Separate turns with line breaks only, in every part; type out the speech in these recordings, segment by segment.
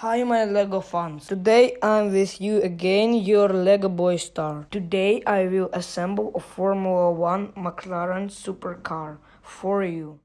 Hi my LEGO fans. Today I'm with you again, your LEGO Boy Star. Today I will assemble a Formula 1 McLaren supercar for you.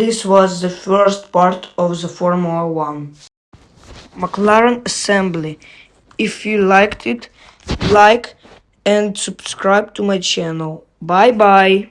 This was the first part of the Formula One McLaren assembly. If you liked it, like and subscribe to my channel. Bye bye.